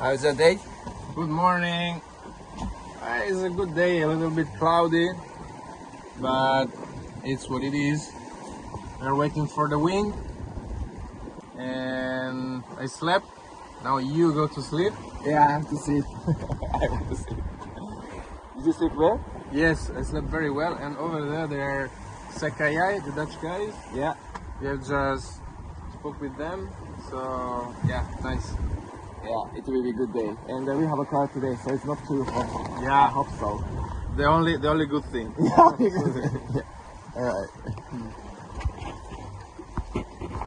How's your day? Good morning. Uh, it's a good day, a little bit cloudy, but it's what it is. We're waiting for the wind, and I slept. Now you go to sleep. Yeah, I have to sleep. I have to sleep. Did you sleep well? Yes, I slept very well. And over there, there are Sakayai, the Dutch guys. Yeah. We have just spoke with them. So. Yeah, it will be a good day. And uh, we have a car today, so it's not too hot. Yeah, I hope so. the only the only good thing. yeah. All right.